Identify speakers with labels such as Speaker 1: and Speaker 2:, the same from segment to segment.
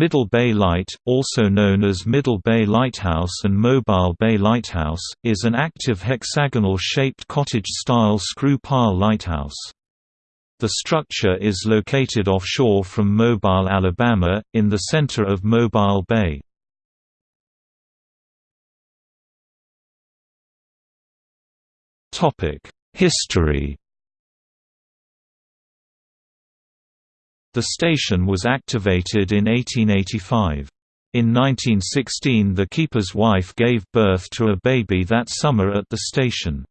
Speaker 1: Middle Bay Light, also known as Middle Bay Lighthouse and Mobile Bay Lighthouse, is an active hexagonal-shaped cottage-style screw-pile lighthouse. The structure is located offshore from Mobile, Alabama, in the center of Mobile Bay. History The station was activated in 1885. In 1916 the keeper's wife gave birth to a baby that summer at the station.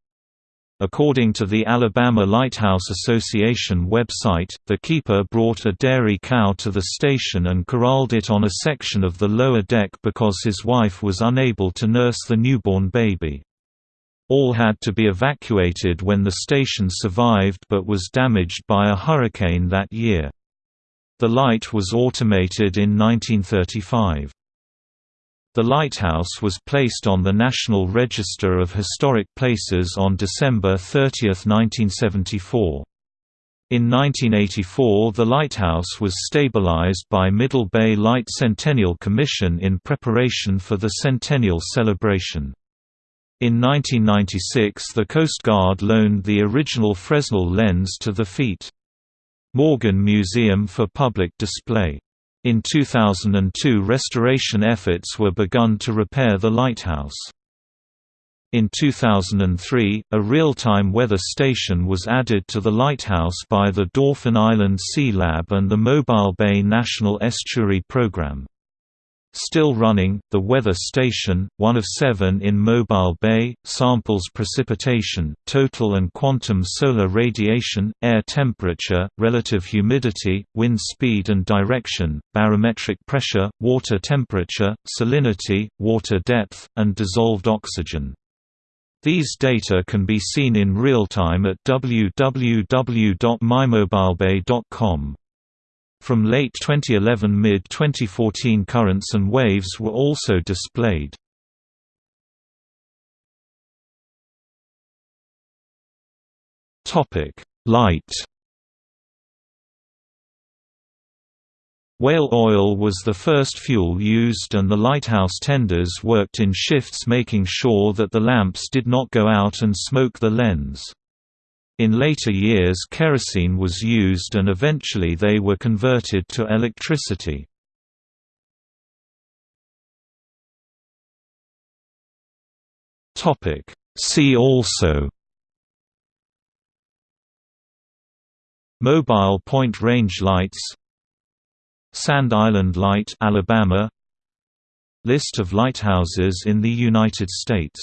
Speaker 1: According to the Alabama Lighthouse Association website, the keeper brought a dairy cow to the station and corralled it on a section of the lower deck because his wife was unable to nurse the newborn baby. All had to be evacuated when the station survived but was damaged by a hurricane that year. The light was automated in 1935. The lighthouse was placed on the National Register of Historic Places on December 30, 1974. In 1984 the lighthouse was stabilized by Middle Bay Light Centennial Commission in preparation for the centennial celebration. In 1996 the Coast Guard loaned the original Fresnel lens to the FEAT. Morgan Museum for public display. In 2002 restoration efforts were begun to repair the lighthouse. In 2003, a real-time weather station was added to the lighthouse by the Dauphin Island Sea Lab and the Mobile Bay National Estuary Program. Still running, the weather station, one of seven in Mobile Bay, samples precipitation, total and quantum solar radiation, air temperature, relative humidity, wind speed and direction, barometric pressure, water temperature, salinity, water depth, and dissolved oxygen. These data can be seen in real time at www.mymobilebay.com. From late 2011 mid-2014 currents and waves were also displayed. Light Whale oil was the first fuel used and the lighthouse tenders worked in shifts making sure that the lamps did not go out and smoke the lens. In later years kerosene was used and eventually they were converted to electricity. See also Mobile Point Range Lights Sand Island Light Alabama List of lighthouses in the United States